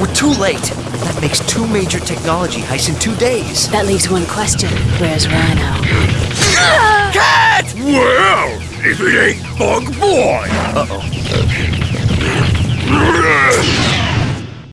We're too late. That makes two major technology heists in two days. That leaves one question. Where's Rhino? Cat! Well, if it ain't Bug Boy! Uh-oh.